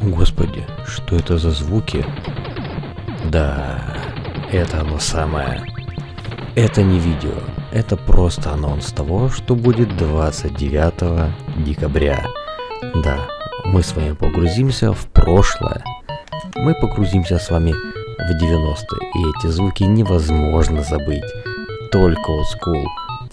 Господи, что это за звуки? Да, это оно самое. Это не видео, это просто анонс того, что будет 29 декабря. Да, мы с вами погрузимся в прошлое. Мы погрузимся с вами в 90-е, и эти звуки невозможно забыть. Только school,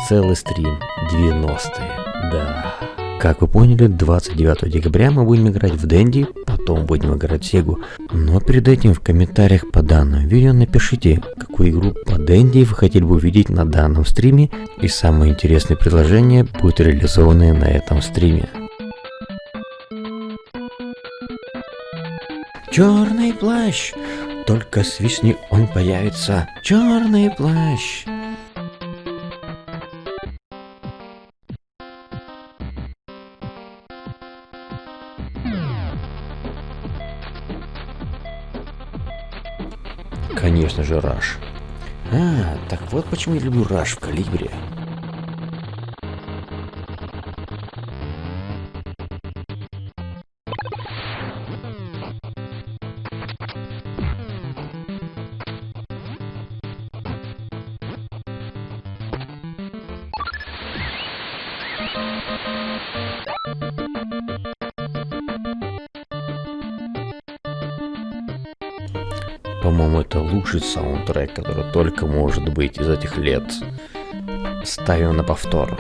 целый стрим 90-е, да. Как вы поняли, 29 декабря мы будем играть в Дэнди, потом будем играть в Сегу. Но перед этим в комментариях по данному видео напишите, какую игру по Дэнди вы хотели бы увидеть на данном стриме, и самые интересные предложения будут реализованы на этом стриме. Черный плащ! Только свистни он появится. Черный плащ! Конечно же, Раш. А, так вот почему я люблю Раш в Калибре. По-моему, это лучший саундтрек, который только может быть из этих лет. Ставим на повтор.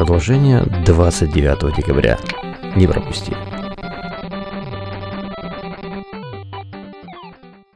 Продолжение 29 декабря. Не пропусти.